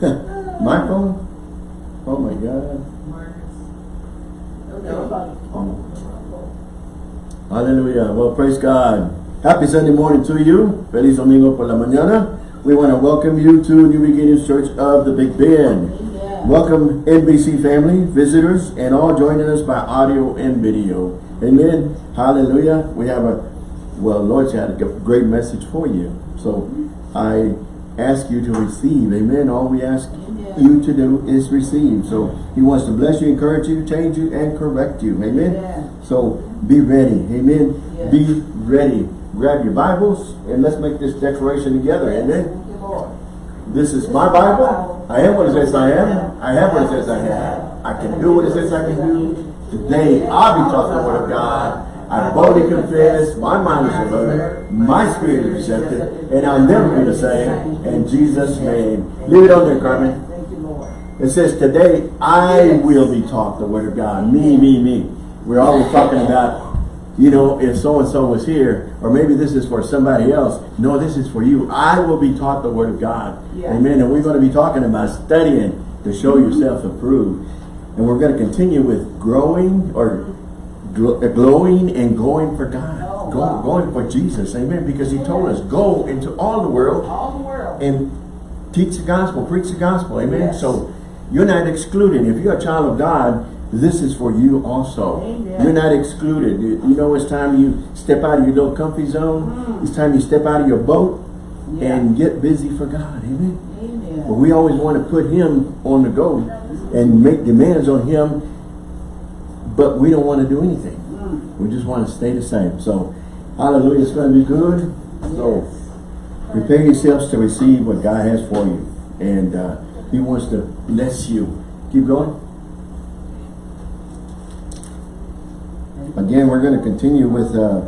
My phone? Oh my God. Oh. Hallelujah. Well, praise God. Happy Sunday morning to you. Feliz domingo por la mañana. We want to welcome you to New Beginnings Church of the Big Bend. Amen. Welcome NBC family, visitors, and all joining us by audio and video. Amen. Hallelujah. We have a, well, Lord's had a great message for you. So I ask you to receive. Amen. All we ask Amen. you to do is receive. So he wants to bless you, encourage you, change you, and correct you. Amen. Amen. So be ready. Amen. Yes. Be ready. Grab your Bibles and let's make this declaration together. Amen. Thank you, Lord. This is my Bible. I am what it says I am. I have what it says I have. I can do what it says I can do. Today, I'll be taught the word of God. I boldly confess, my mind is alert, my spirit is receptive, and I'll never be the same. In Jesus' name. Leave it on there, Carmen. Thank you, Lord. It says, today I will be taught the word of God. Me, me, me. We're always talking about, you know, if so-and-so was here, or maybe this is for somebody else. No, this is for you. I will be taught the word of God. Yeah. Amen. And we're going to be talking about studying to show yourself approved. And we're going to continue with growing or glowing and going for God. Oh, Go- wow. Going for Jesus. Amen. Because he told us, go into all the world All the world. and teach the gospel, preach the gospel, amen. Yes. So you're not excluded. If you're a child of God, this is for you also. Amen. You're not excluded. You you know, it's time you step out of your little comfy zone. It's time you step out of your boat Mm. Yeah. and get busy for God, amen. Amen. But we always want to put Him on the go and make demands on Him, but we don't want to do anything. We just want to stay the same. So, hallelujah, it's going to be good. So, Prepare yourselves to receive what God has for you. And uh, He wants to bless you. Keep going. Again, we're going to continue with uh,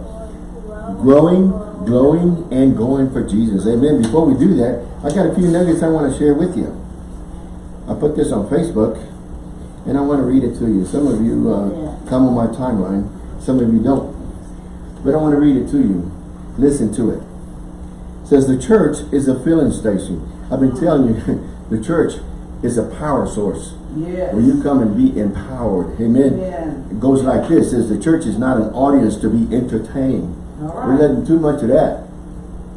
growing, glowing, and going for Jesus. Amen. Before we do that, I got a few nuggets I want to share with you. I put this on Facebook, and I want to read it to you. Some of you uh, come on my timeline. Some of you don't. But I want to read it to you. Listen to it says the church is a filling station. I've been telling you, the church is a power source Yes. where you come and be empowered. Amen. It goes like this, says the church is not an audience to be entertained. All We're letting too much of that.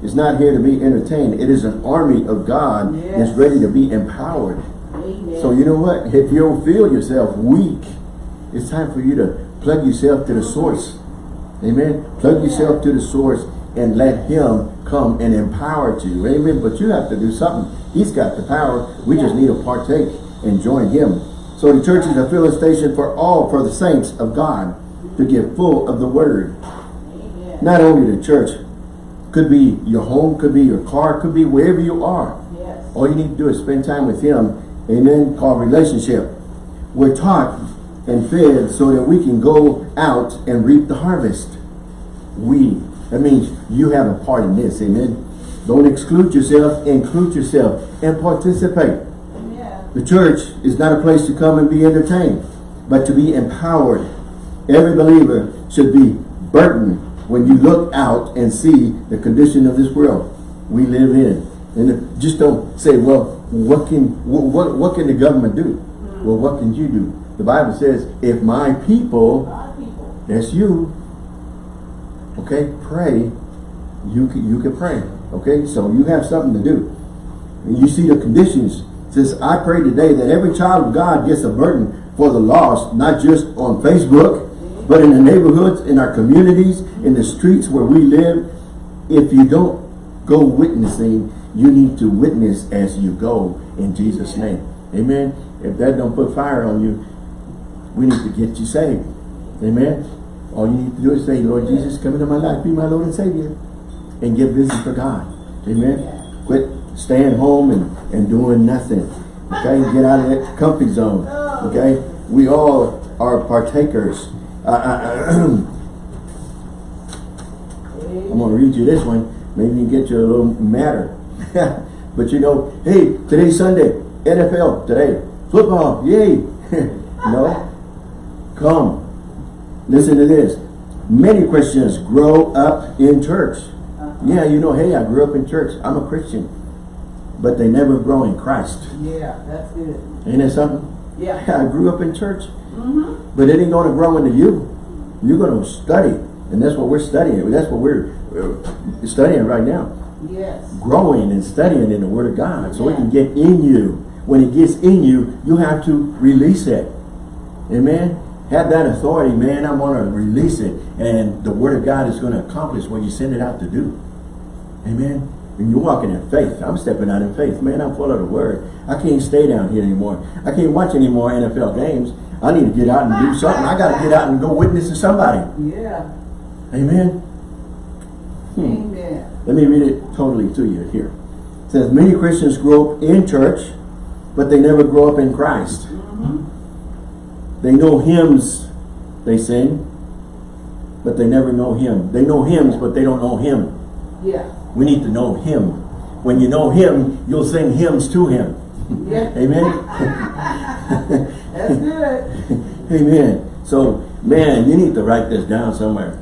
It's not here to be entertained. It is an army of God Yes. that's ready to be empowered. So you know what? If you don't feel yourself weak, it's time for you to plug yourself to the source. Amen. Plug yourself to the source and let him come and empower you. Amen. But you have to do something. He's got the power. We just need to partake and join him. So the church is a filling station for all, for the saints of God to get full of the word. Amen. Not only the church, could be your home, could be your car, could be wherever you are. Yes. All you need to do is spend time with him. Amen. Called relationship. We're taught and fed so that we can go out and reap the harvest. We. That means you have a part in this. Amen. Don't exclude yourself. Include yourself and participate. Amen. The church is not a place to come and be entertained, but to be empowered. Every believer should be burdened when you look out and see the condition of this world we live in. And just don't say, well, what can what, what, can the government do? Well, what can you do? The Bible says, if my people, people. that's you, okay, pray, you can, you can pray. Okay, so you have something to do. And you see the conditions. It says, I pray today that every child of God gets a burden for the lost, not just on Facebook, but in the neighborhoods, in our communities, in the streets where we live. If you don't go witnessing, you need to witness as you go in Jesus' name. Amen. If that don't put fire on you, we need to get you saved. Amen. All you need to do is say, Lord Jesus, come into my life, be my Lord and Savior. And get busy for God. Amen. Quit staying home and, and doing nothing. Okay? Get out of that comfy zone. Okay? We all are partakers. Uh, uh, I'm going to read you this one. Maybe you get you a little madder. but you know, hey, today's Sunday. NFL today. Football. Yay. no. Come. Listen to this. Many Christians grow up in church. Yeah, you know, hey, I grew up in church. I'm a Christian. but they never grow in Christ. Yeah, that's it. Ain't that something? Yeah. I grew up in church, Mm-hmm. but it ain't going to grow into you. You're going to study, and that's what we're studying. That's what we're uh, studying right now. Yes. Growing and studying in the Word of God, so it can get in you. When it gets in you, you have to release it. Amen. Have that authority, man. I'm going to release it, and the Word of God is going to accomplish what you send it out to do. Amen. And you're walking in faith. I'm stepping out in faith. Man, I'm full of the Word. I can't stay down here anymore. I can't watch any more NFL games. I need to get out and do something. I got to get out and go witness to somebody. Yeah. Amen. Hmm. Amen. Let me read it totally to you here. It says, many Christians grow up in church, but they never grow up in Christ. They know hymns they sing, but they never know him. They know hymns, but they don't know him. Yeah. We need to know him. When you know him, you'll sing hymns to him. Yeah. Amen? That's good. Amen. So, man, you need to write this down somewhere.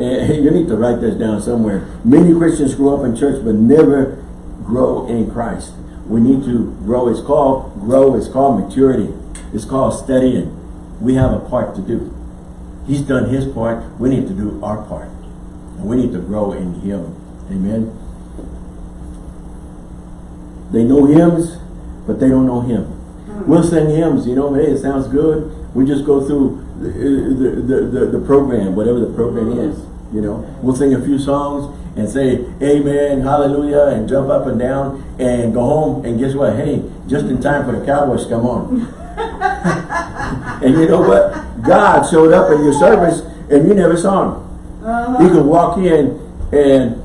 Eh, you need to write this down somewhere. Many Christians grow up in church but never grow in Christ. We need to grow. It's called grow. It's called maturity. It's called studying. We have a part to do. He's done his part. We need to do our part. And we need to grow in him. Amen. They know hymns, but they don't know him. We'll sing hymns, you know, hey, it sounds good. We just go through the, the, the, program, whatever the program is, you know. We'll sing a few songs and say, amen, hallelujah, and jump up and down and go home. And guess what? Hey, just in time for the Cowboys to come on. and you know what? God showed up in your service and you never saw him. Uh-huh. He could walk in and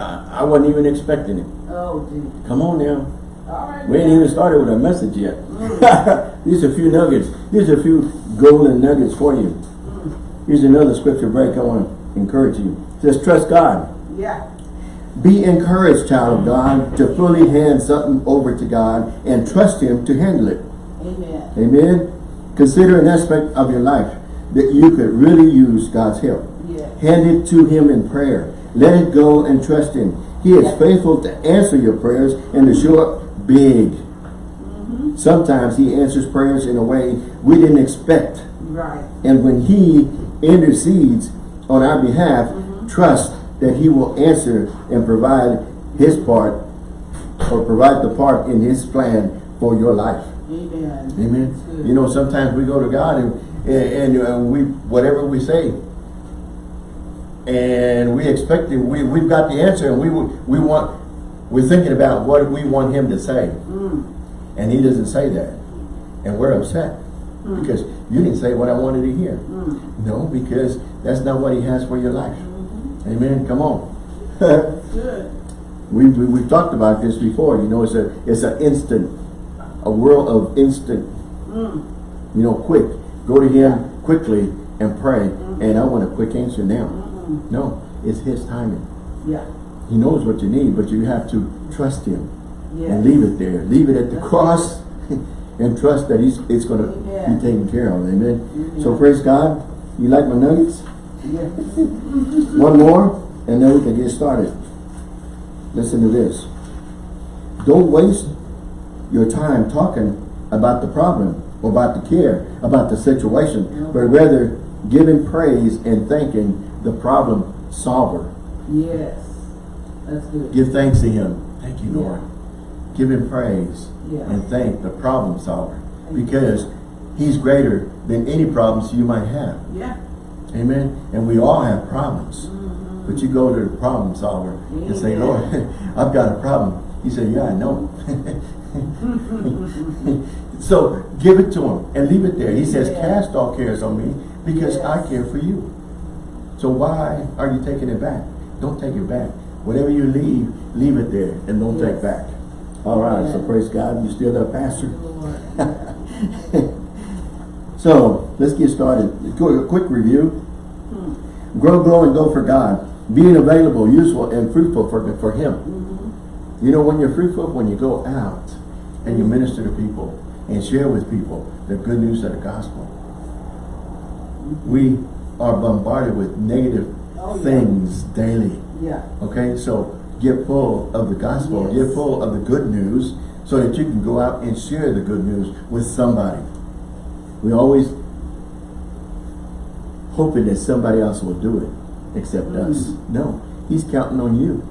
I, I wasn't even expecting it. Oh, gee. Come on now. All right. We ain't even started with a message yet. These are a few nuggets. These are a few golden nuggets for you. Here's another scripture break I want to encourage you. It says, trust God. Yeah. Be encouraged, child of God, to fully hand something over to God and trust Him to handle it. Amen. Amen. Consider an aspect of your life that you could really use God's help. Yes. Hand it to Him in prayer. Let it go and trust Him. He is faithful to answer your prayers and to show up big. Sometimes He answers prayers in a way we didn't expect. Right. And when He intercedes on our behalf, trust that He will answer and provide His part or provide the part in His plan for your life. Amen. Amen. You know, sometimes we go to God and, and, and uh, we, whatever we say, and we expect it, we, we've got the answer and we, we want, we're thinking about what we want him to say. Mm. And he doesn't say that. And we're upset because you didn't say what I wanted to hear. Mm. No, because that's not what he has for your life. Amen. Come on. Good. we, we, we've talked about this before. You know, it's a, it's an instant, a world of instant Mm. you know, quick. Go to him quickly and pray. And I want a quick answer now. No, it's his timing. Yeah. He knows what you need, but you have to trust him Yeah. and leave it there. Leave it at the cross and trust that he's it's going to be taken care of. Amen. So mm-hmm. praise God. You like my nuggets? Yes. One more, and then we can get started. Listen to this. Don't waste your time talking about the problem, or about the care, about the situation, but rather giving praise and thanking the problem solver. Yes. That's good. Give thanks to him. Thank you, Lord. Give him praise Yeah. and thank the problem solver because he's greater than any problems you might have. Yeah. Amen. And we all have problems. Mm-hmm. But you go to the problem solver and say, Lord, I've got a problem. He said, yeah, I know. so give it to him and leave it there. He says, Yeah. cast all cares on me because Yes. I care for you. So why are you taking it back? Don't take it back. Whatever you leave, leave it there and don't take back. All right, so praise God. You still there, Pastor? So let's get started. A quick review. Hmm. Grow, grow, and go for God. Being available, useful, and fruitful for, for Him. Mhm. You know, when you're fruitful, when you go out and you minister to people and share with people the good news of the gospel. We are bombarded with negative Oh, yeah. things daily. Yeah. Okay, so get full of the gospel, Yes. get full of the good news, so that you can go out and share the good news with somebody. We always hoping that somebody else will do it, except us. Mm. No, he's counting on you.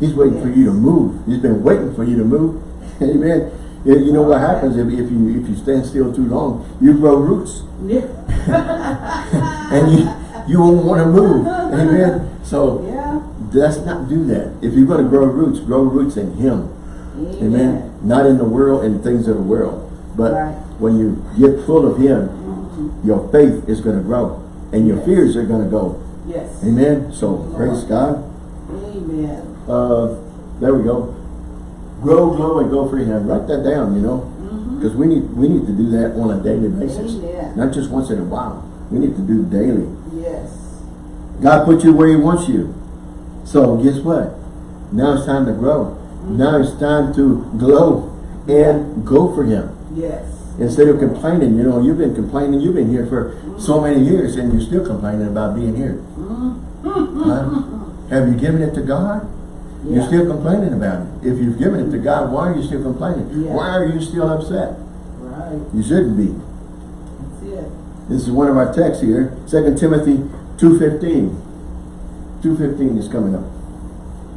He's waiting for you to move. He's been waiting for you to move. Amen. You you know what happens if, if you if you stand still too long? You grow roots, Yeah. and you you won't want to move. Amen. So Yeah. Let's not do that. If you're going to grow roots, grow roots in Him. Amen. Not in the world and things of the world. But Right. when you get full of Him, Mhm. your faith is going to grow. And your Yes. fears are going to go. Yes. Amen. So praise God. Amen. Uh, there we go. Grow, grow, and go for Him. Write that down, you know. Because we need we need to do that on a daily basis. Amen. Not just once in a while. We need to do daily. Yes. God put you where He wants you. So guess what? Now it's time to grow. Now it's time to glow and go for Him. Yes. Instead of complaining, you know, you've been complaining, you've been here for so many years and you're still complaining about being here. Mm-hmm. Huh? Have you given it to God? You're still complaining about it. If you've given it to God, why are you still complaining? Yeah. Why are you still upset? Right. You shouldn't be. That's it. This is one of our texts here, 2 Timothy 2.15. 2.15 is coming up.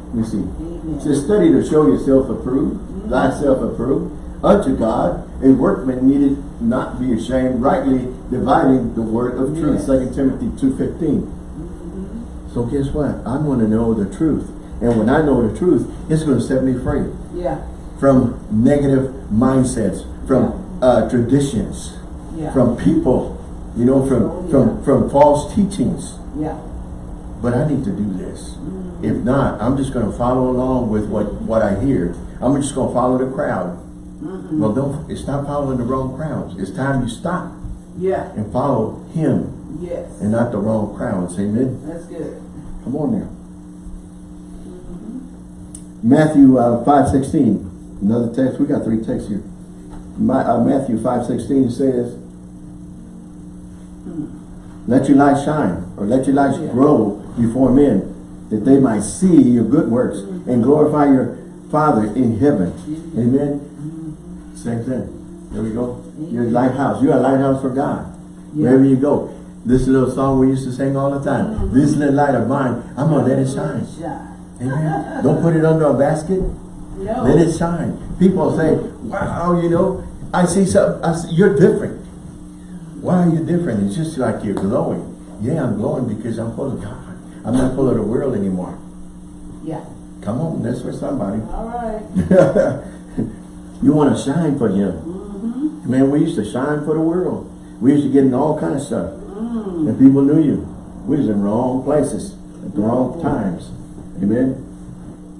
Let me see. Amen. It says, study to show yourself approved, thyself approved, unto God, a workman needed not be ashamed, rightly dividing the word of truth. Yes. 2 Timothy 2.15. Mhm. So guess what? I want to know the truth. And when I know the truth, it's going to set me free Yeah. from negative mindsets, from uh, traditions, Yeah. from people, you know, from, Oh, yeah. from, from false teachings. Yeah. But I need to do this. If not, I'm just going to follow along with what, what I hear. I'm just going to follow the crowd. Mhm. Well, don't stop following the wrong crowds. It's time you stop Yeah. and follow him Yes. and not the wrong crowds. Amen. That's good. Come on now. Matthew uh, 5.16. Another text. We got three texts here. My, uh, Matthew 5.16 says, Let your light shine, or let your light Yeah. grow before men, that they might see your good works and glorify your Father in heaven. Amen. Same thing. There we go. Your Amen. lighthouse. You're a lighthouse for God. Wherever you go. This little song we used to sing all the time. This little light of mine, I'm gonna let it shine. Shine. Amen. Don't put it under a basket. No. Let it shine. People say, wow, you know, I see something. I see, you're different. Why are you different? It's just like you're glowing. Yeah, I'm glowing because I'm full of God. I'm not full of the world anymore. Yeah. Come on, that's for somebody. All right. you want to shine for Him. Mm-hmm. Man, we used to shine for the world. We used to get in all kind of stuff. Mm. And people knew you. We was in wrong places at the wrong times. Amen.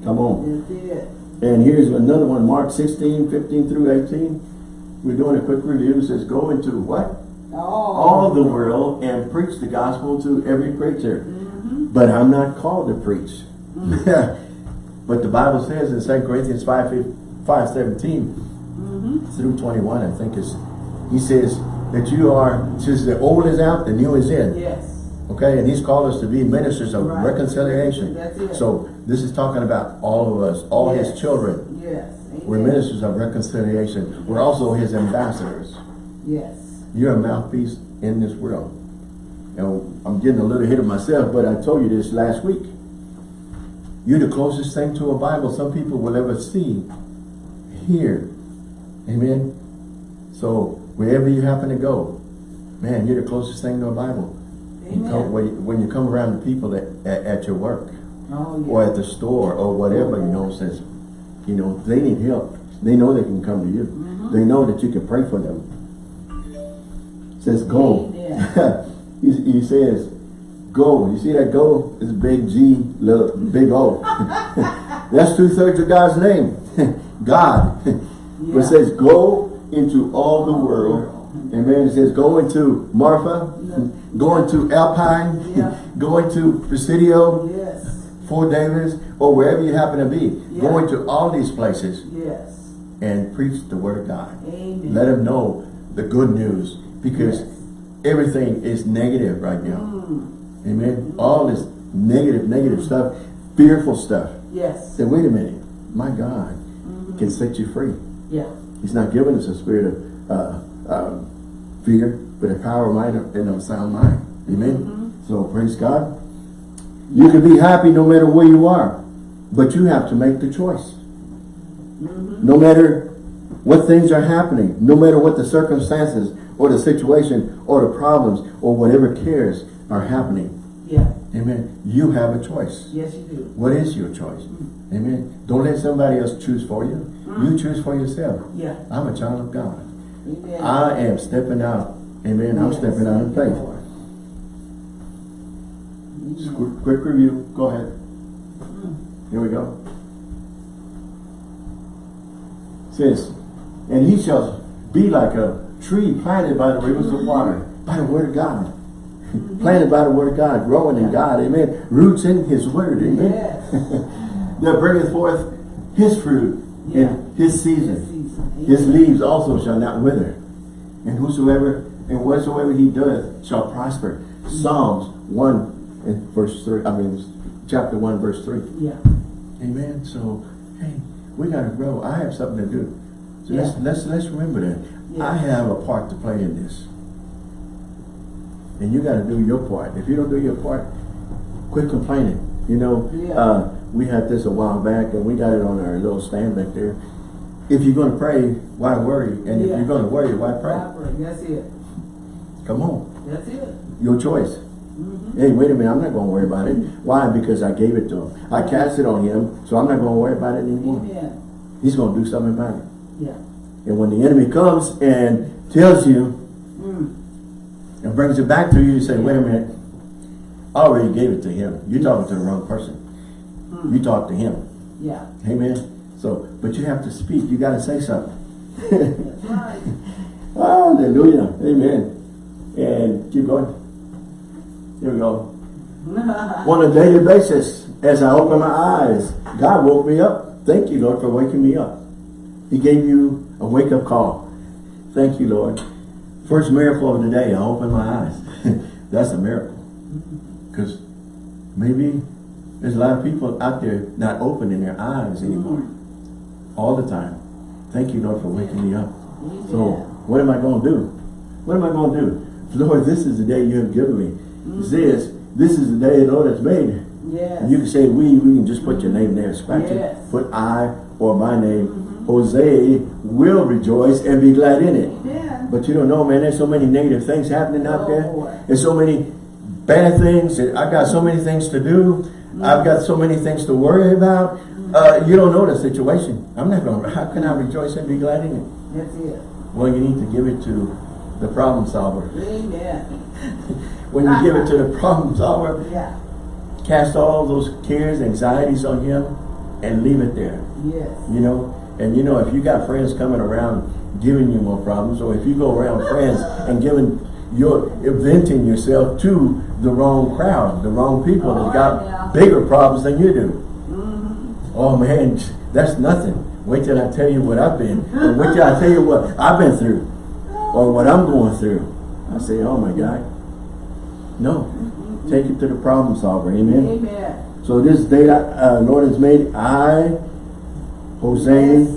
Come on. And here's another one, Mark 16, 15 through 18. We're doing a quick review. It says, go into what? All. All the world and preach the gospel to every creature. Mm-hmm. But I'm not called to preach. but the Bible says in 2 Corinthians 5, 5 17 Mm-hmm. through 21, I think is, he says that you are, since the old is out, the new is in. Yes. Okay, and he's called us to be ministers of Right. reconciliation. That's it. So this is talking about all of us, all Yes. his children. Yes. We're ministers of reconciliation. We're also his ambassadors. Yes. You're a mouthpiece in this world. And I'm getting a little ahead of myself, but I told you this last week. You're the closest thing to a Bible some people will ever see, hear. Amen. So wherever you happen to go, man, you're the closest thing to a Bible. You come, when, you, when you come around the people that, at, at your work Oh, yeah. or at the store or whatever, you know, says, you know, they need help. They know they can come to you. Mhm. They know that you can pray for them. says go. Amen. he, he says go. You see that go? It's big G, little big O. That's two thirds of God's name. God. But it says go into all the world. Amen. It says go into Marfa, go into Alpine, Yeah. go into Presidio, Yes. Fort Davis, or wherever you happen to be. Go Yeah. into all these places Yes. and preach the word of God. Amen. Let them know the good news because. Everything is negative right now. Mm. Amen. All this negative, negative stuff, fearful stuff. Yes. Say, wait a minute, my God can set you free. Yeah. He's not giving us a spirit of uh, uh, fear, but a power of mind and a sound mind. Amen. So praise God. You can be happy no matter where you are, but you have to make the choice. No matter what things are happening, no matter what the circumstances or the situation or the problems or whatever cares are happening. Yeah. Amen. You have a choice. Yes, you do. What is your choice? Mm-hmm. Amen. Don't let somebody else choose for you. You mm-hmm. choose for yourself. Yeah. I'm a child of God. Amen. I am stepping out. Amen. I'm stepping out in faith. Mm-hmm. Just Quick, quick review. Go ahead. Here we go. Says, and he shall be like a tree planted by the rivers of water, by the word of God. planted by the word of God, growing in God. Amen. Roots in his word. Amen. Yes. that bringeth forth his fruit Yeah. in his season. This season. His leaves also shall not wither. And whosoever and whatsoever he doeth shall prosper. Psalms 1 and verse 3. I mean chapter 1 verse 3. Yeah. Amen. So hey, we gotta grow. I have something to do. So let's let's let's remember that. Yeah. I have a part to play in this. And you gotta do your part. If you don't do your part, quit complaining. You know, Yeah. uh, we had this a while back and we got it on our little stand back there. If you're gonna pray, why worry? And if you're gonna worry, why pray? Proper. That's it. Come on. That's it. Your choice. Mm-hmm. Hey, wait a minute, I'm not gonna worry about it. Why? Because I gave it to him. I cast it on him, so I'm not gonna worry about it anymore. Amen. He's gonna do something about it. Yeah. And when the enemy comes and tells you Mm. and brings it back to you, you say, wait a minute, I already gave it to him. You're talking to the wrong person. Mm. You talk to him. Yeah. Amen. So, but you have to speak. You got to say something. Right. Hallelujah. Amen. And keep going. Here we go. On a daily basis, as I open my eyes, God woke me up. Thank you, Lord, for waking me up. He gave you a wake-up call. Thank you, Lord. First miracle of the day, I opened my eyes. That's a miracle. Because maybe there's a lot of people out there not opening their eyes anymore. All the time. Thank you, Lord, for waking me up. So, what am I going to do? What am I going to do? Lord, this is the day you have given me. Mm-hmm. This, this is the day the Lord has made. Yes. And you can say we, we can just put your name there, scratch Yes. it, put I or my name. Mm-hmm. Jose will rejoice and be glad in it. Amen. But you don't know, man, there's so many negative things happening out Oh, there. boy. There's so many bad things. I've got so many things to do. I've got so many things to worry about. Uh, you don't know the situation. I'm not going to, how can I rejoice and be glad in it? That's it. Well, you need to give it to the problem solver. Amen. When you give it to the problem solver, Yeah. cast all those cares, anxieties on him, and leave it there. Yes. You know, and you know, if you got friends coming around giving you more problems, or if you go around friends and giving your venting yourself to the wrong crowd, the wrong people that Oh, got yeah. bigger problems than you do. Mm-hmm. Oh man, that's nothing. Wait till I tell you what I've been, or wait till I tell you what I've been through, or what I'm going through. I say, oh my God. No, take it to the problem solver. Amen. Amen. So this day that uh, Lord has made, I, Yes.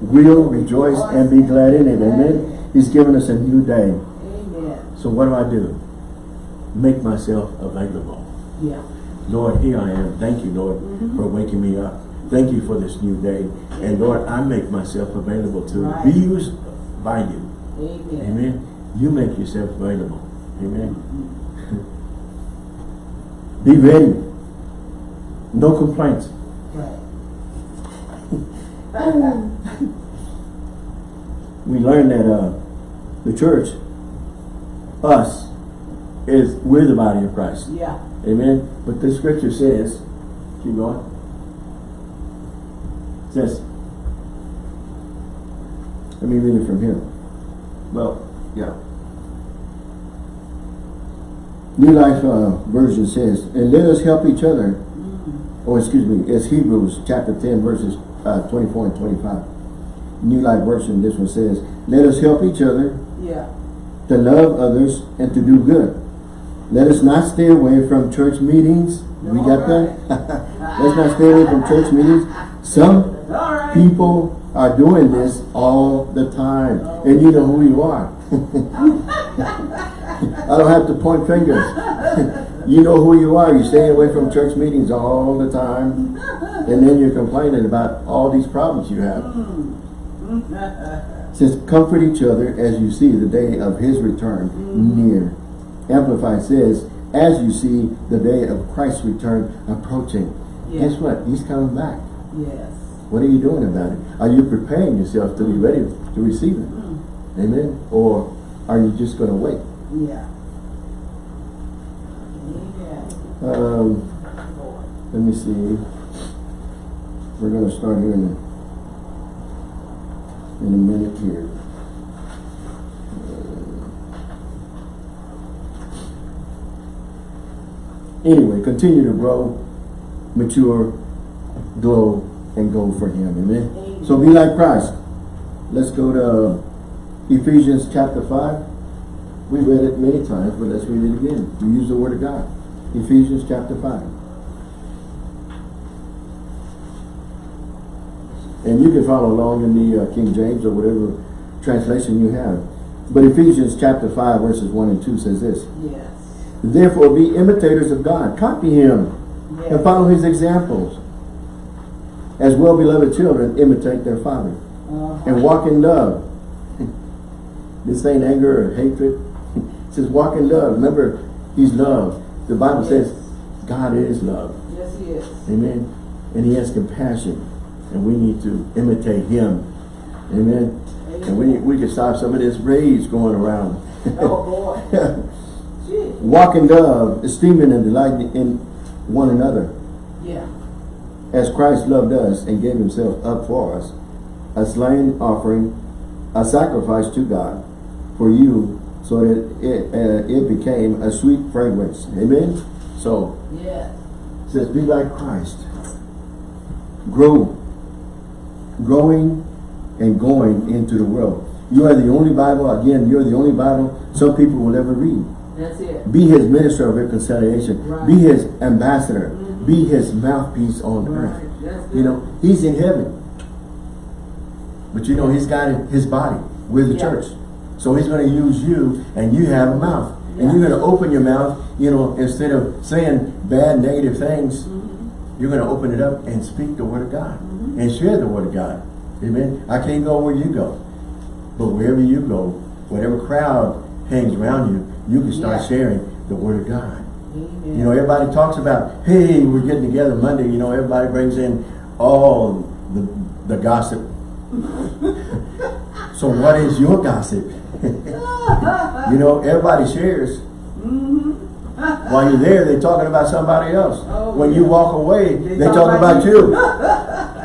will rejoice and be glad in it. Amen. He's given us a new day. Amen. So what do I do? Make myself available. Yeah. Lord, here I am. Thank you, Lord, mm-hmm. for waking me up. Thank you for this new day. And Lord, I make myself available to Right. be used by you. Amen. Amen. You make yourself available. Amen. Mm-hmm. be ready. No complaints. Right. We learned that uh, the church, us, is we're the body of Christ. Yeah. Amen. But the scripture says, keep going. It says, let me read it from here. Well, yeah. New Life uh, Version says, and let us help each other. Oh, excuse me, it's Hebrews chapter 10, verses uh, 24 and 25. New Life Version, this one says, let us help each other Yeah. to love others and to do good. Let us not stay away from church meetings. We got that? Let's not stay away from church meetings. Some right. people are doing this all the time. And you know who you are. I don't have to point fingers. you know who you are. You're staying away from church meetings all the time. And then you're complaining about all these problems you have. Mm-hmm. It says, comfort each other as you see the day of his return mm-hmm. near. Amplified says, as you see the day of Christ's return approaching. Yeah. Guess what? He's coming back. Yes. What are you doing about it? Are you preparing yourself to be ready to receive it? Mm. Amen? Or are you just going to wait? Yeah. Um, let me see. We're going to start here in a, in a minute here. Uh, Anyway, continue to grow, mature, glow, and go for Him. Amen. Amen. So be like Christ. Let's go to Ephesians chapter 5. We read it many times, but let's read it again. We use the Word of God. Ephesians chapter 5. And you can follow along in the uh, King James or whatever translation you have. But Ephesians chapter 5 verses 1 and 2 says this. Yes. Therefore be imitators of God. Copy Him and follow His examples. As well-beloved children, imitate their Father. Uh-huh. And walk in love. this ain't anger or hatred. it says walk in love. Remember, He's love. The Bible says God is love. Yes, he is. Amen. And he has compassion. And we need to imitate him. Amen. And we, we can stop some of this rage going around. Oh, boy. Gee. Walk in love, esteeming and delighting in one another. Yeah. As Christ loved us and gave himself up for us, a slain offering, a sacrifice to God for you, so that it, uh, it became a sweet fragrance. Amen. So. It says, be like Christ. Grow. Growing and going into the world. You are the only Bible, again, you're the only Bible some people will ever read. That's it. Be his minister of reconciliation. Right. Be his ambassador. Be his mouthpiece on Right. earth. You know, he's in heaven. But you know, he's got his body. We're the Yeah. church. So he's going to use you and you have a mouth. And you're going to open your mouth, you know, instead of saying bad, negative things, Mm-hmm. you're going to open it up and speak the word of God. And share the word of God. Amen. I can't go where you go. But wherever you go, whatever crowd hangs around you, you can start Yeah. sharing the word of God. Amen. You know, everybody talks about, hey, we're getting together Monday. You know, everybody brings in all the, the gossip. so what is your gossip? you know, everybody shares. Mm-hmm. While you're there, they're talking about somebody else. Oh, when you walk away, they, They talk, talk about, about you.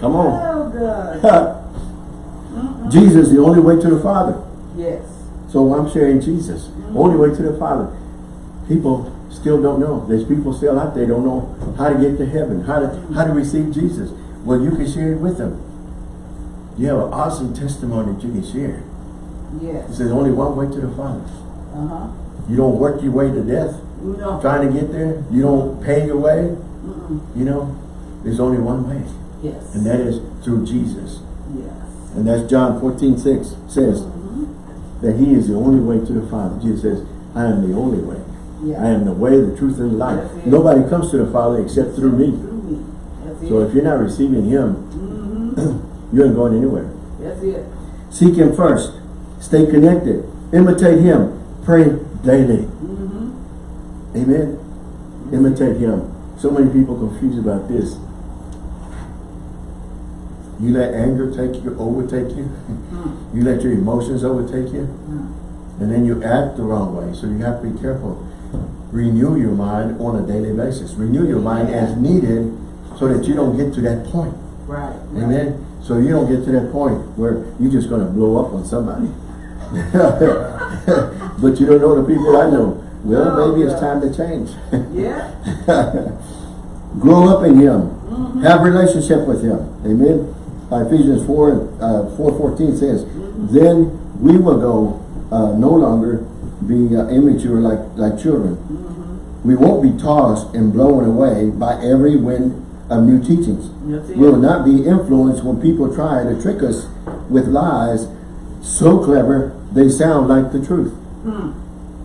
Come on. Oh. Jesus, the only way to the Father. Yes. So I'm sharing Jesus. Only way to the Father. People still don't know. There's people still out there don't know how to get to heaven, how to how to receive Jesus. Well, you can share it with them. You have an awesome testimony that you can share. Yes. It says only one way to the Father. Uh-huh. You don't work your way to death No. trying to get there. You don't pay your way. You know, there's only one way. Yes. And that is through Jesus. Yes. And that's John 14, 6 says that he is the only way to the Father. Jesus says, I am the only way. Yeah. I am the way, the truth, and the life. Nobody comes to the Father except through me. Through me. So it. if you're not receiving him, Mm-hmm. you ain't going anywhere. That's it. Seek him first. Stay connected. Imitate him. Pray daily. Mm-hmm. Amen. Imitate him. So many people confused about this. You let anger take you, overtake you. Hmm. You let your emotions overtake you. Hmm. And then you act the wrong way. So you have to be careful. Renew your mind on a daily basis. Renew your mind as needed so that you don't get to that point. Right. Amen. So you don't get to that point where you're just going to blow up on somebody. but you don't know the people I know. Well, Oh, maybe it's time to change. Yeah. Grow up in Him. Mm-hmm. Have relationship with Him. Amen. Uh, Ephesians 4, uh, 4.14 says, Then we will go uh, no longer be uh, immature like, like children. Mm-hmm. We won't be tossed and blown away by every wind of new teachings. We will not be influenced when people try to trick us with lies so clever they sound like the truth. Hmm.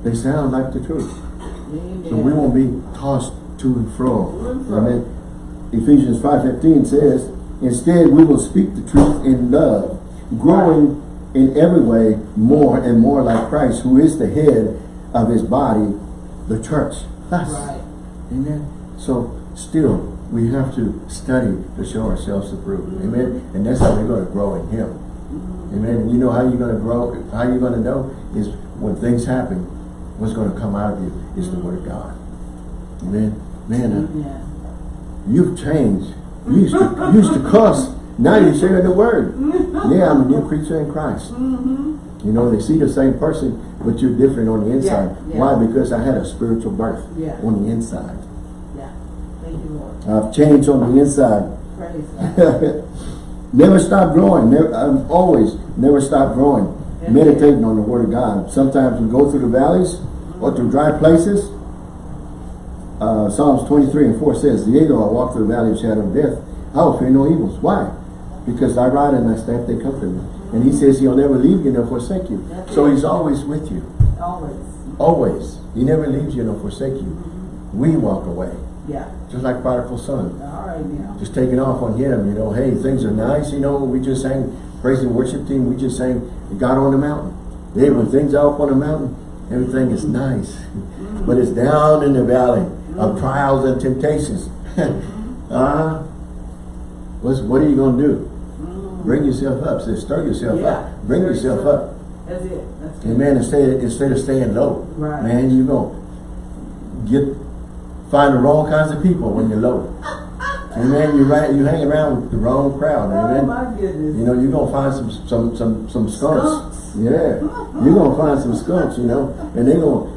They sound like the truth. Amen. So we won't be tossed to and fro. To and fro. Amen. Ephesians 5.15 says, Instead, we will speak the truth in love, growing in every way more and more like Christ, who is the head of his body, the church. Us. Right. Amen. So still, we have to study to show ourselves approved. Amen. And that's how we're going to grow in him. Amen. You know how you're going to grow, how you're going to know is when things happen, what's going to come out of you is the word of God. Amen. Man, uh, Yeah. you've changed. You used to, used to cuss. Now you're sharing the word. Yeah, I'm a new creature in Christ. Mm-hmm. You know, they see the same person, but you're different on the inside. yeah. Why? Because I had a spiritual birth Yeah. on the inside. Yeah. Thank you, Lord. I've changed on the inside. Never stop growing. Never, um, always never stop growing. Meditating on the Word of God. Sometimes we go through the valleys or through dry places. Uh, Psalms 23 and 4 says, Yea, though I walk through the valley of shadow of death, I will fear no evils. Why? Because thy rod and thy staff, they comfort me. And he says he'll never leave you nor forsake you. That's So it. he's always with you. Always. Always. He never leaves you nor forsake you. We walk away. Yeah. Just like prodigal son. All right now. just taking off on him, you know, hey, things are nice, you know, we just sang praise and worship team, we just sang God on the mountain. Hey, when things are up on the mountain, everything is nice. But it's down in the valley of trials and temptations. uh, what's, what are you going to do? Bring yourself up. Say, stir yourself Yeah. up. Bring Stir yourself up. That's it. That's. Amen. Instead, instead of staying low. Right. Man, you're going to get, find the wrong kinds of people when you're low. Amen. You right, you hang around with the wrong crowd. Oh Amen. my goodness. You know, you're gonna find some some some some skunks. Skunks. Yeah. You're gonna find some skunks, you know, and they're gonna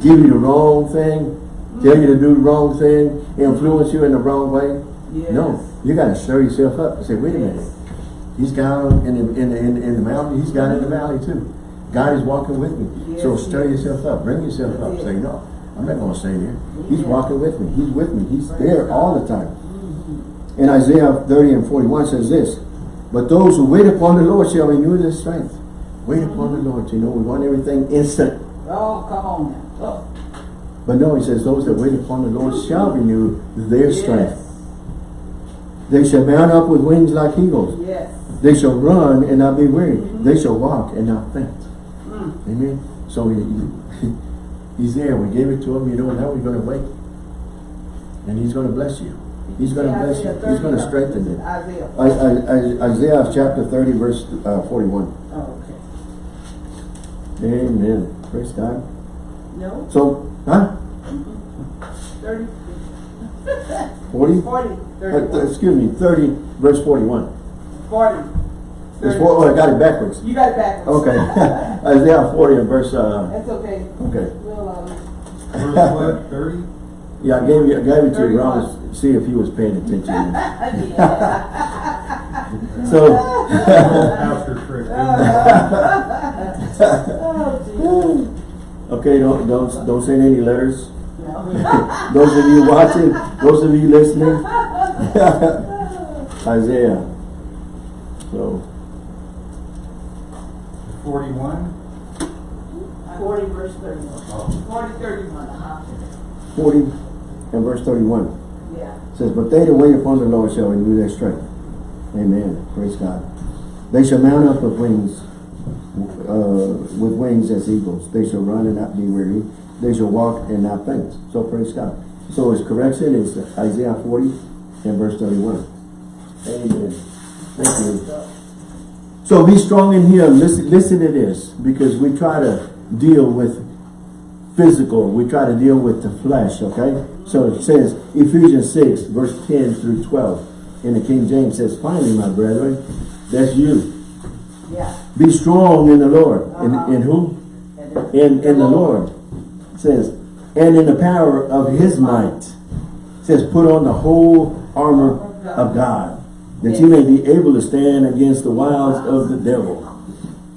give you the wrong thing, tell you to do the wrong thing, influence you in the wrong way. Yes. No. You gotta stir yourself up and say, wait a minute. Yes. He's God in the in the, in the, in the mountain, he's God in the mm-hmm. valley too. God is walking with me. so Yes, stir yes. yourself up, bring yourself up. It. Say, no, I'm not gonna stay there. He's Yeah. walking with me, he's with me, he's Praise there God. all the time. Mm-hmm. And Isaiah 30 and 41 says this, But those who wait upon the Lord shall renew their strength. Wait upon the Lord. You know, we want everything instant. Oh, come on now. Oh. But no, he says, those that wait upon the Lord shall renew their strength. They shall mount up with wings like eagles. Yes. They shall run and not be weary. They shall walk and not faint. Mm. Amen. So he, he- he's there. We gave it to him. You know, now we're going to wait. And he's going to bless you. He's going to bless you. He's going to strengthen you. Isaiah. I, I, I, Isaiah chapter 30 verse uh, 41. Oh, okay. Amen. Praise God. No, So, huh? 30, 40? 40, Uh, excuse me, 30 verse 41. 40. It's 30. four, oh, I got it backwards. You got it backwards. Okay. Isaiah 40 and verse, uh, That's okay. okay. We'll, uh, Verse what, thirty? Yeah, I gave you, I gave it to you, 31. Ron, to see if he was paying attention. So, After trick. Okay, don't, don't, don't send any letters. No. Those of you watching, those of you listening. Isaiah. So, Forty-one? 40 verse 31. Oh. 40, 31, uh-huh. 40 and verse 31. Yeah. says, But they that wait upon the Lord shall renew their strength. Amen. Praise God. They shall mount up with wings, uh, with wings as eagles. They shall run and not be weary. They shall walk and not faint. So praise God. So his correction is Isaiah 40 and verse 31. Amen. Thank you. So be strong in him. Listen, listen to this, because we try to deal with physical. We try to deal with the flesh, okay? So it says, Ephesians 6, verse 10 through 12. In the King James says, Finally, my brethren, that's you. Yeah. Be strong in the Lord. Uh-huh. In, in who? In, in the Lord. It says, and in the power of his might. It says, put on the whole armor of God, that you may be able to stand against the wiles of the devil.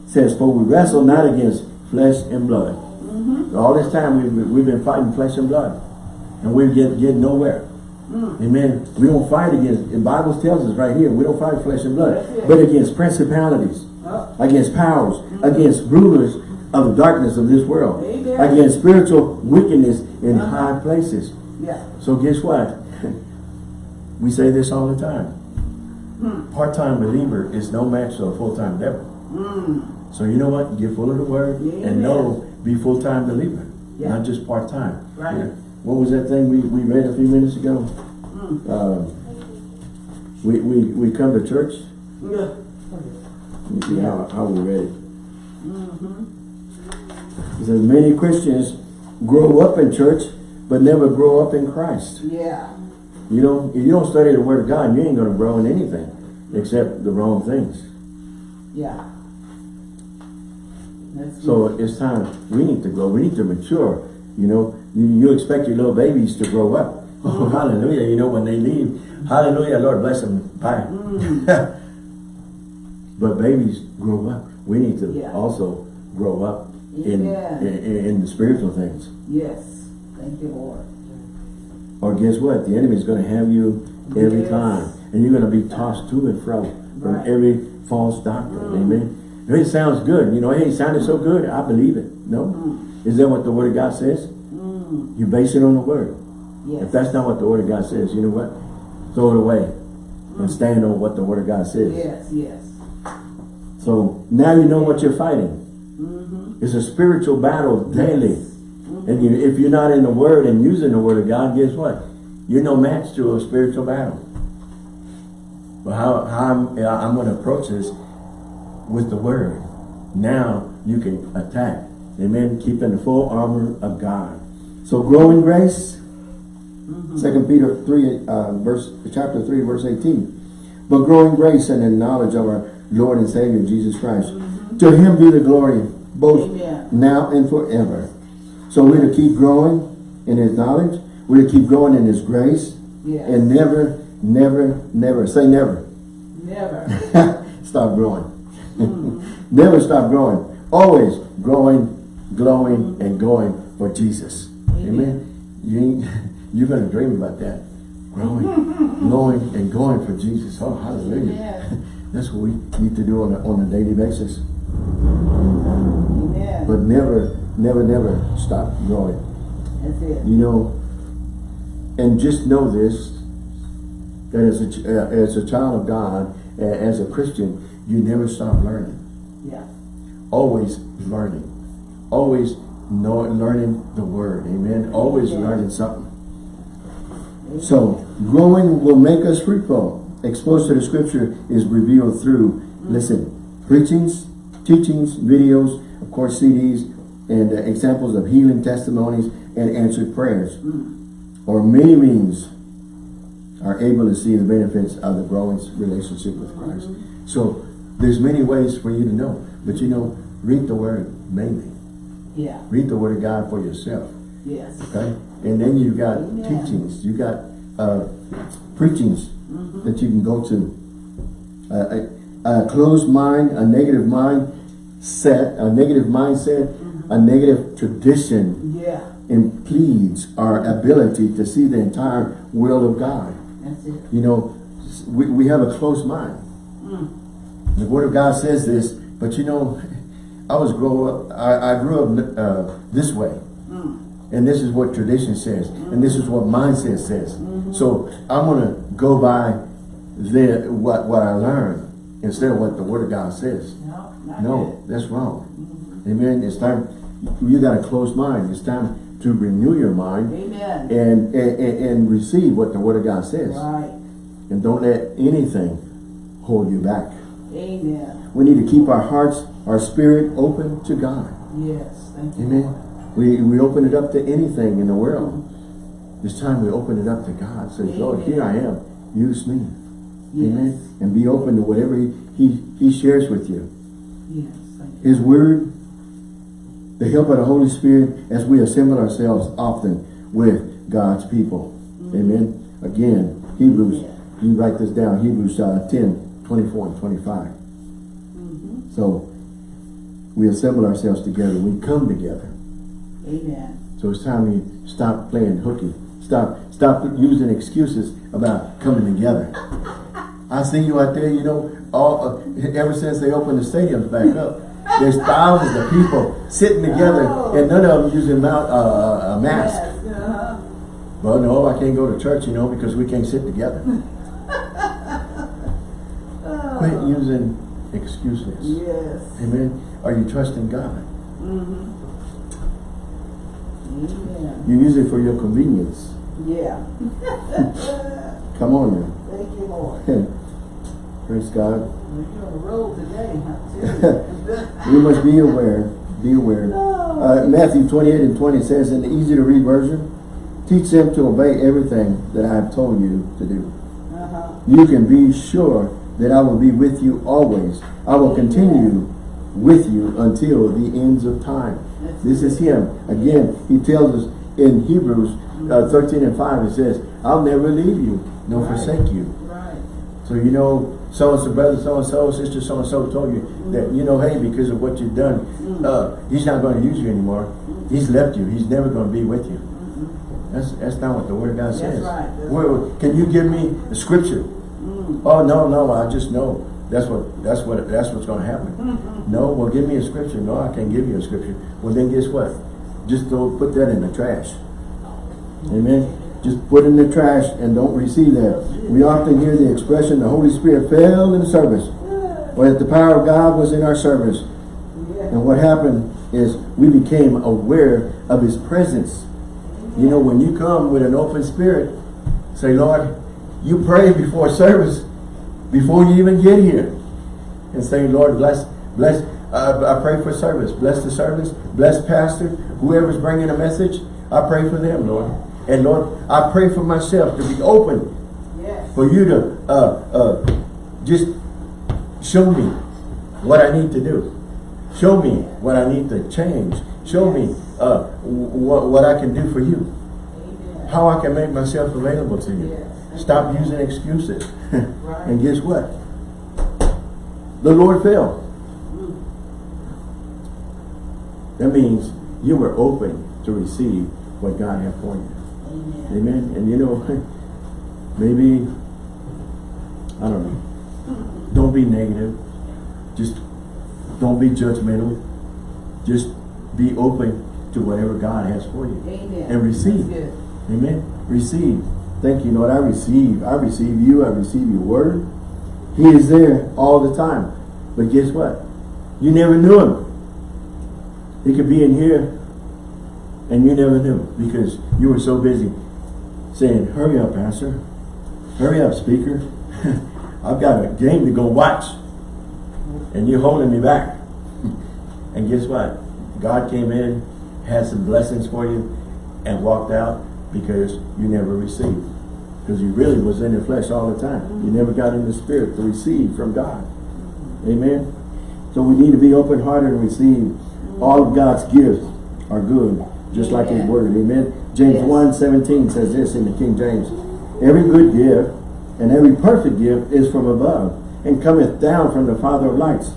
It says, for we wrestle not against flesh and blood, All this time, we've, we've been fighting flesh and blood. And we're getting, getting nowhere. Amen. We don't fight against, the Bible tells us right here, we don't fight flesh and blood, but against principalities, Oh. against powers, against rulers of the darkness of this world, Amen. against spiritual wickedness in Uh-huh. high places. Yeah. So guess what? we say this all the time. Hmm. Part-time believer is no match to a full-time devil. Mm. So you know what? Get full of the word Amen. and know, be full-time believer, Yeah. not just part-time. Right. Yeah. What was that thing we, we read a few minutes ago? Mm. Um, we, we, we come to church, Yeah. me see how, how we read it. Mm-hmm. It says, many Christians grow up in church, but never grow up in Christ. Yeah. You know, if you don't study the Word of God, you ain't going to grow in anything except the wrong things. Yeah. That's So it's time, we need to grow, we need to mature. You know, you, you expect your little babies to grow up. Oh, hallelujah. You know, when they leave, hallelujah, Lord bless them. Bye. but babies grow up. We need to Yeah. also grow up in, in, in the spiritual things. Yes. Thank you, Lord. Or guess what? The enemy is going to have you every Yes. time. And you're going to be tossed to and fro from Right. every false doctrine. Mm. Amen. It sounds good. You know, hey, it sounded so good. I believe it. No. Mm. Is that what the Word of God says? Mm. You base it on the Word. Yes. If that's not what the Word of God says, you know what? Throw it away and stand on what the Word of God says. Yes, yes. So now you know what you're fighting. Mm-hmm. It's a spiritual battle daily. Mhm. And you, if you're not in the Word and using the Word of God, guess what? You're no match to a spiritual battle. But how, how I'm, I'm going to approach this with the Word. Now you can attack. Amen. Keeping the full armor of God. So grow in grace. Mm-hmm. Second Peter 3, uh, verse, chapter 3, verse 18. But grow in grace and in knowledge of our Lord and Savior Jesus Christ. Mm-hmm. To him be the glory, both Amen. now and forever. So we're to keep growing in his knowledge. We're to keep growing in his grace. Yes. And never, never, never, say never. Never. stop growing. Mm-hmm. never stop growing. Always growing, glowing, and going for Jesus. Amen. You ain't, you're going to dream about that. Growing, knowing, and going for Jesus. Oh, hallelujah. Amen. That's what we need to do on a, on a daily basis. Amen. But never, never, never stop growing. That's it. You know, and just know this, that as a, uh, as a child of God, uh, as a Christian, you never stop learning. Yeah. Always learning. Always know, learning the Word. Amen. Always Yeah. learning something. So, growing will make us fruitful. Exposed to the Scripture is revealed through, listen, preachings, teachings, videos, of course CDs, and uh, examples of healing testimonies and answered prayers. Or many means are able to see the benefits of the growing relationship with Christ. So, there's many ways for you to know. But you know, read the Word mainly. Yeah. Read the Word of God for yourself. Yes. Okay? And then you've got Amen. teachings, you got uh, preachings Mm-hmm. that you can go to. Uh, a, a closed mind, a negative mind set, a negative mindset, Mm-hmm. a negative tradition Yeah. impedes our ability to see the entire will of God. That's it. You know, we, we have a closed mind. Mm. The Word of God says this, but you know, I was grow up, I, I grew up uh, this way. Mm. And this is what tradition says. And this is what mindset says. So I'm going to go by the, what, what I learned instead of what the Word of God says. No, No, that's wrong. Amen. It's time, you got a closed mind. It's time to renew your mind Amen. and, and, and receive what the Word of God says. Right. And don't let anything hold you back. Amen. We need to keep our hearts, our spirit open to God. Yes. Thank you. Amen. We, we open it up to anything in the world. It's time we open it up to God. Say, Lord, here I am. Use me. Yes. Amen. And be open to whatever he, he, he shares with you. Yes. Thank you. His word, the help of the Holy Spirit as we assemble ourselves often with God's people. Amen. Again, Hebrews, Yeah. you write this down, Hebrews uh, 10, 24 and 25. Mhm. So we assemble ourselves together. We come together. Amen. So it's time you stop playing hooky. Stop, stop using excuses about coming together. I see you out there, you know, all uh, ever since they opened the stadiums back up, there's thousands of people sitting together, and none of them using mount, uh, a mask. Yes, uh-huh. Well, no, I can't go to church, you know, because we can't sit together. Quit using excuses. Yes. Amen. Are you trusting God? Mm-hmm. Amen. You use it for your convenience. Yeah. Come on now. Thank you, Lord. Praise God. We're on the road today, huh? We must be aware, be aware. Uh, Matthew 28 and 20 says in the easy to read version, teach them to obey everything that I have told you to do. Uh-huh. You can be sure that I will be with you always. I will continue with you until the ends of time. This is him. Again, he tells us in Hebrews uh, 13 and 5, it says, I'll never leave you, nor Right. forsake you. Right. So you know, so-and-so brother, so-and-so, sister, so-and-so told you that, you know, hey, because of what you've done, uh, he's not going to use you anymore. He's left you. He's never going to be with you. That's that's not what the Word of God That's says. right. That's Where, can you give me a scripture? Oh, no, no, I just know. That's what, that's what, that's what's going to happen. Mm-hmm. No, well, give me a scripture. No, I can't give you a scripture. Well, then guess what? Just don't put that in the trash. Amen. Just put it in the trash and don't receive that. We often hear the expression, the Holy Spirit fell in the service. Or that the power of God was in our service. And what happened is we became aware of His presence. You know, when you come with an open spirit, say, Lord, you pray before service, before you even get here. And say, Lord, bless, bless, uh, I pray for service. Bless the service. Bless pastor. Whoever's bringing a message, I pray for them, Lord. And Lord, I pray for myself to be open Yes. for you to uh, uh, just show me what I need to do. Show me what I need to change. Show me uh, what, what I can do for you. Amen. How I can make myself available to you. Yes. Stop using excuses. Right. and guess what? The Lord fell. Hmm. That means you were open to receive what God had for you. Amen. Amen. And you know, maybe, I don't know, don't be negative. Just don't be judgmental. Just be open to whatever God has for you. Amen. And receive. Amen. Receive. Thank you, Lord. I receive. I receive you. I receive your word. He is there all the time. But guess what? You never knew him. He could be in here and you never knew because you were so busy saying, hurry up, Pastor. Hurry up, speaker. I've got a game to go watch. And you're holding me back. and guess what? God came in, had some blessings for you, and walked out because you never received. Because you really was in the flesh all the time. You never got in the spirit to receive from God. Amen. So we need to be open-hearted and receive. All of God's gifts are good, just like His Word. Amen. James Yes. 1, 17 says this in the King James. Every good gift and every perfect gift is from above and cometh down from the Father of lights,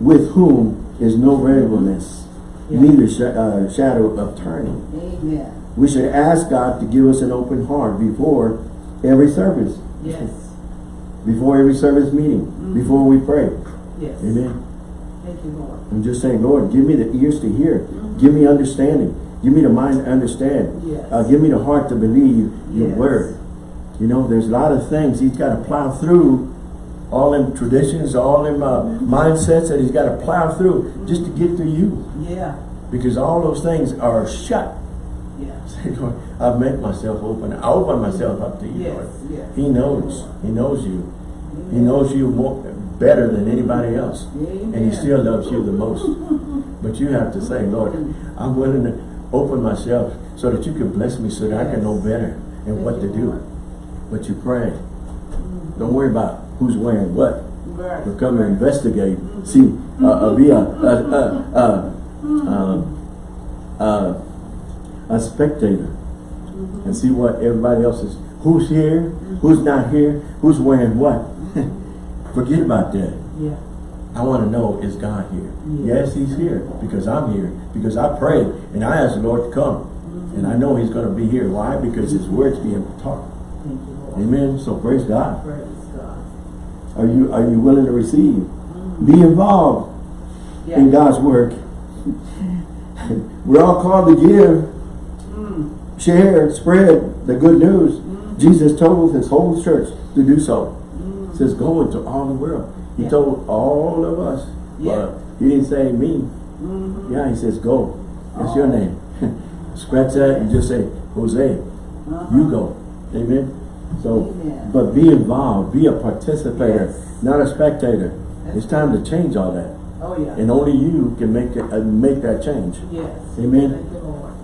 with whom is no variableness, Yeah. neither sh uh, shadow of turning. Amen. We should ask God to give us an open heart before every service, Yes. before every service meeting, before we pray. Yes. Amen. Thank you, Lord. I'm just saying, Lord, give me the ears to hear. Give me understanding. Give me the mind to understand. Yes. Uh, give me the heart to believe your Yes. word. You know, there's a lot of things he's got to plow through. All them traditions, all them uh, mindsets that he's got to plow through just to get to you. Yeah. Because all those things are shut. Yeah. Say, Lord, I've made myself open. I open myself up to you, Yes, Lord. yes. He knows. He knows you. He knows you more better than anybody else. And he still loves you the most. But you have to say, Lord, I'm willing to open myself so that you can bless me so that I can know better and what to do. But you pray. Don't worry about who's wearing what. Right. But come and investigate. See, uh, uh, be a, a, a, a, um, uh, a spectator and see what everybody else is. Who's here? Who's not here? Who's wearing what? Forget about that. Yeah. I want to know, is God here? Yeah. Yes, he's here because I'm here. Because I prayed and I asked the Lord to come. And I know he's going to be here. Why? Because his word's being taught. Thank you, Amen. So praise God. Praise God. Are you are you willing to receive? Mm. Be involved Yeah. in God's work. We're all called to give, Mm. share, spread the good news. Jesus told his whole church to do so. He says, go into all the world. He Yeah. told all of us. Yeah. But he didn't say me. Mhm. Yeah, he says, go. That's your Oh. name. Scratch that and just say, Jose, Uh-huh. you go. Amen. So, Amen. but be involved. Be a participator, Yes. not a spectator. That's it's time to change all that. Oh, yeah. And only you can make it, uh, make that change. Yes. Amen.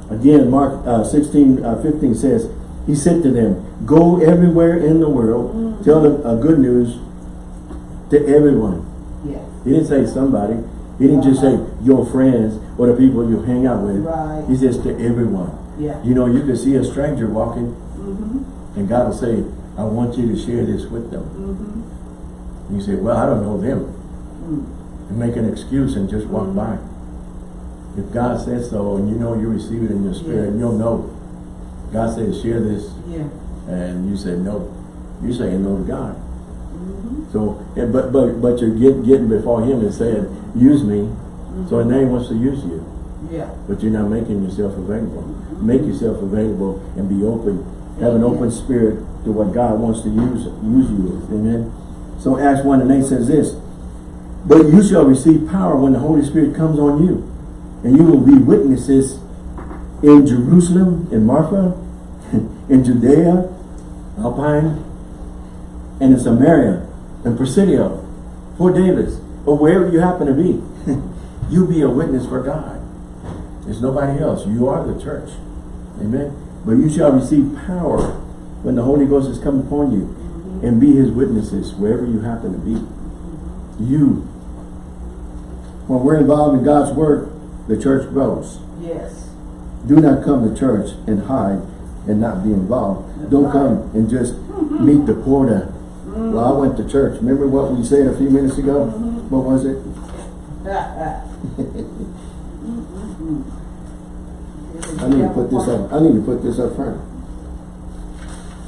Thank you, Lord. Again, Mark uh, 16, uh, 15 says, He said to them, Go everywhere in the world, Mm. tell the uh, good news to everyone. Yes. He didn't say somebody. He didn't just say your friends or the people you hang out with. Right. He says to everyone. Yeah. You know, you can see a stranger walking Mm-hmm. and God will say, I want you to share this with them. Mm-hmm. You say, well, I don't know them. Mm. And make an excuse and just walk Mhm. by. If God says so and you know you receive it in your spirit, you'll know. God says, share this. Yeah. And you say no. You're saying no to God. Mm-hmm. So, yeah, but but but you're get, getting before Him and saying, use me. So now He wants to use you, Yeah. but you're not making yourself available. Make yourself available and be open. Have an open spirit to what God wants to use use you with. Amen. So Acts one and eight says this: But you shall receive power when the Holy Spirit comes on you, and you will be witnesses in Jerusalem, in Marfa, in Judea, Alpine, and in Samaria, and Presidio, Fort Davis, or wherever you happen to be. you be a witness for God. There's nobody else. You are the church. Amen. But you shall receive power when the Holy Ghost has come upon you and be his witnesses wherever you happen to be. You. When we're involved in God's work, the church grows. Yes. Do not come to church and hide and not be involved. Don't come and just meet the quota. Mm-hmm. Well, I went to church. Remember what we said a few minutes ago? Mm-hmm. What was it? Mm-hmm. I need to put this up. I need to put this up front.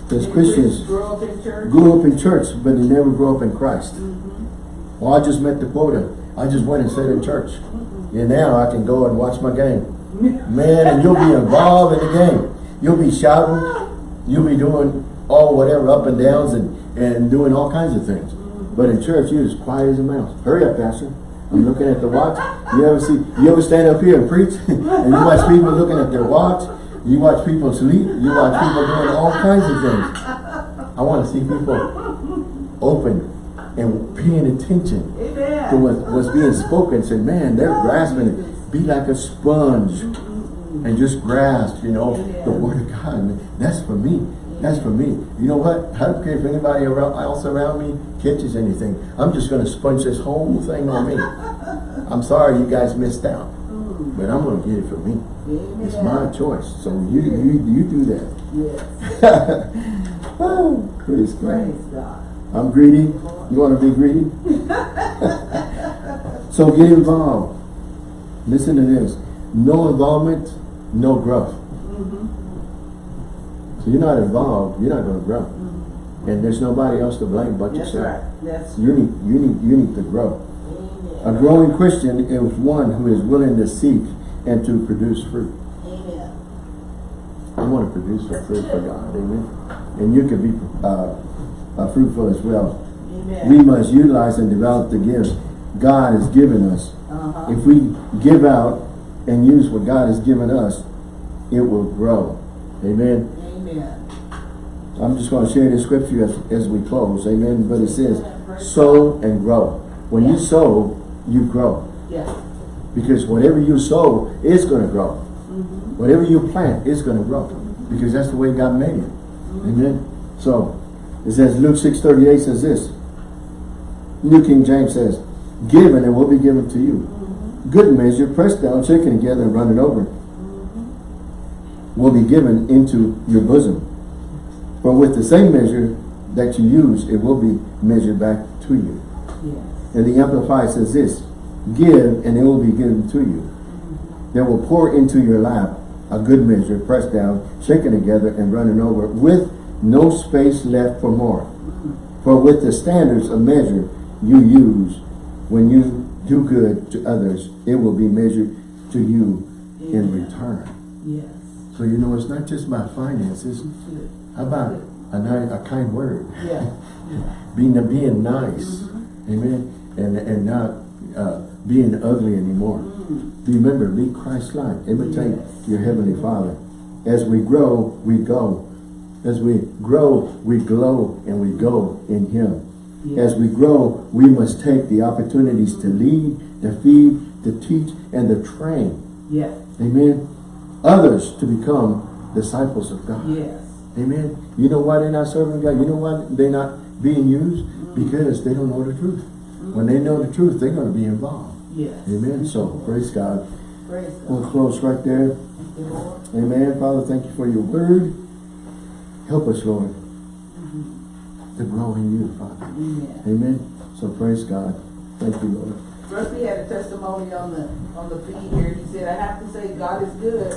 There's Christians Grow up in church. grew up in church, but they never grew up in Christ. Mm-hmm. Well, I just met the quota. I just went and sat in church. And now I can go and watch my game. Man, and you'll be involved in the game. You'll be shouting. You'll be doing all whatever up and downs and, and doing all kinds of things. But in church, you're as quiet as a mouse. Hurry up, Pastor. I'm looking at the watch. You ever see, you ever stand up here and preach and you watch people looking at their watch? You watch people sleep. You watch people doing all kinds of things. I want to see people open and paying attention to what, what's being spoken. Say, man, they're grasping it. Be like a sponge and just grasp, you know, the word of God. That's for me. That's for me. You know what? I don't care if anybody around, else around me catches anything. I'm just going to sponge this whole thing on me. I'm sorry you guys missed out. But I'm going to get it for me. It's my choice. So you you you do that. Yes. Oh, praise God. Praise God. I'm greedy. You want to be greedy? so get involved. Listen to this. No involvement, no growth. So you're not involved, you're not going to grow. And there's nobody else to blame but That's yourself. right. That's You need you need you need to grow. A growing Christian is one who is willing to seek and to produce fruit. Amen. I want to produce some fruit for God, amen. And you can be uh, uh, fruitful as well. Amen. We must utilize and develop the gifts God has given us. Uh-huh. If we give out and use what God has given us, it will grow. Amen. Amen. I'm just going to share this scripture as, as we close. Amen. But it says, sow and grow. When you sow, you grow. Yes. Because whatever you sow is going to grow. Mm-hmm. Whatever you plant is going to grow. Because that's the way God made it. Amen. So, it says, Luke 6.38 says this. New King James says, Give and it will be given to you. Mm-hmm. Good measure, pressed down, shaken together, and running over, mm-hmm. will be given into your bosom. For with the same measure that you use, it will be measured back to you. Yes. And the Amplified says this, give and it will be given to you. Mm-hmm. They will pour into your lap a good measure, pressed down, shaken together, and running over, with no space left for more. For with the standards of measure you use, when you do good to others, it will be measured to you in return. Yes. So you know, it's not just about finances. How about a, ni- a kind word? Yeah. Being being nice, amen, and and not uh, being ugly anymore. Remember, be Christ-like. Imitate Yes. your heavenly Father. As we grow, we go. As we grow, we glow, and we go in Him. As we grow, we must take the opportunities to lead, to feed, to teach, and to train. Yes. Amen. Others to become disciples of God. Yes. Amen. You know why they're not serving God? You know why they're not being used? Mm-hmm. Because they don't know the truth. When they know the truth, they're going to be involved. Yes. Amen. So, praise God. Praise We'll close right there. Thank you, Lord. Amen. Father, thank you for your word. Help us, Lord, to grow in you, Father. Amen. Amen. So, praise God. Thank you, Lord. Rusty had a testimony on the, on the feed here. He said, I have to say, God is good.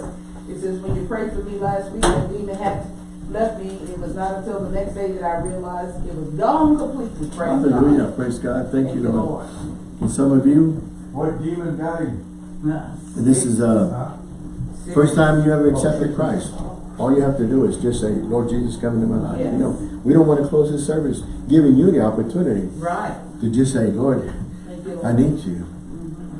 It says, when you prayed for me last week, the demon had left me. It was not until the next day that I realized it was gone completely. Praise Hallelujah. God. Praise God. Thank, you, Lord. And some of you, What demon got him? Nah. this is uh First time you ever accepted Christ, all you have to do is just say, Lord Jesus, come into my life. You know, we don't want to close this service giving you the opportunity Right. to just say, Lord, you, Lord. I need you.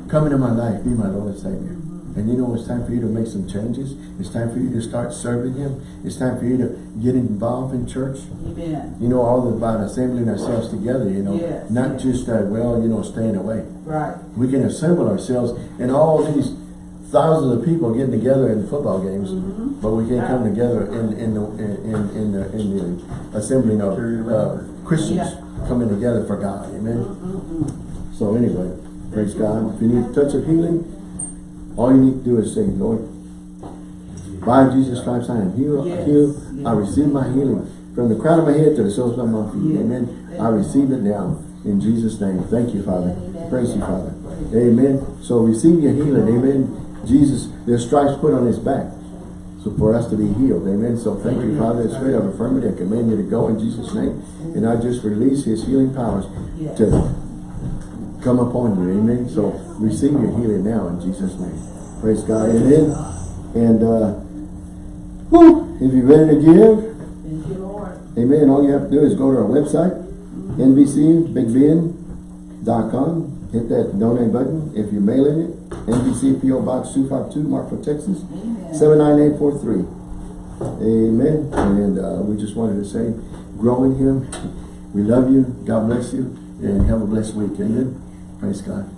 Come into my life, be my Lord and Savior. And you know, it's time for you to make some changes. It's time for you to start serving Him. It's time for you to get involved in church. Amen. You know, all about assembling ourselves together, you know, Yes, not yes. just, uh, well, you know, staying away. Right. We can assemble ourselves and all these thousands of people getting together in football games, Mm-hmm. but we can't come together in in the in in the in the assembling of uh, Christians Yeah. coming together for God. Amen. Mm-mm-mm. So anyway, praise God. If you need a touch of healing, all you need to do is say, Lord, by Jesus Christ I am healed. Yes. healed. I Yes. receive my healing from the crown of my head to the soles of my feet. Yes. Amen. I receive it now in Jesus' name. Thank you, Father. Amen. Praise you, Father. Amen. So receive your healing. Amen. Jesus, there's stripes put on his back. So for us to be healed. Amen. So thank you, Father. The spirit of infirmity, I command you to go in Jesus' name. And I just release his healing powers to come upon you. Amen. So receive your healing now in Jesus' name. Praise God. Amen. And uh whew, if you're ready to give, Thank you, Lord. Amen. All you have to do is go to our website, nbcbigbend.com. Hit that donate button. If you're mailing it, NBC PO Box 252, Marfa, Texas, Amen. 79843. Amen. And uh, we just wanted to say, grow in Him. We love you. God bless you. And have a blessed week. Amen. Praise God.